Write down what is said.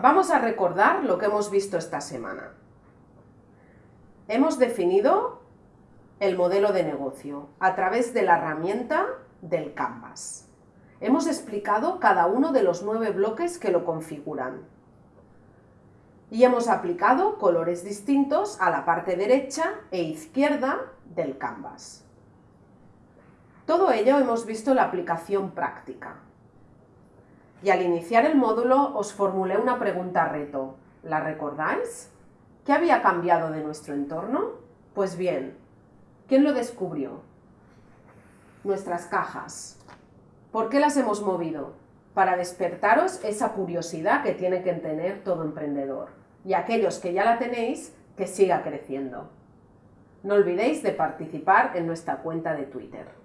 Vamos a recordar lo que hemos visto esta semana. Hemos definido el modelo de negocio a través de la herramienta del Canvas. Hemos explicado cada uno de los nueve bloques que lo configuran. Y hemos aplicado colores distintos a la parte derecha e izquierda del Canvas. Todo ello hemos visto la aplicación práctica. Y al iniciar el módulo os formulé una pregunta reto. ¿La recordáis? ¿Qué había cambiado de nuestro entorno? Pues bien, ¿quién lo descubrió? Nuestras cajas. ¿Por qué las hemos movido? Para despertaros esa curiosidad que tiene que tener todo emprendedor. Y aquellos que ya la tenéis, que siga creciendo. No olvidéis de participar en nuestra cuenta de Twitter.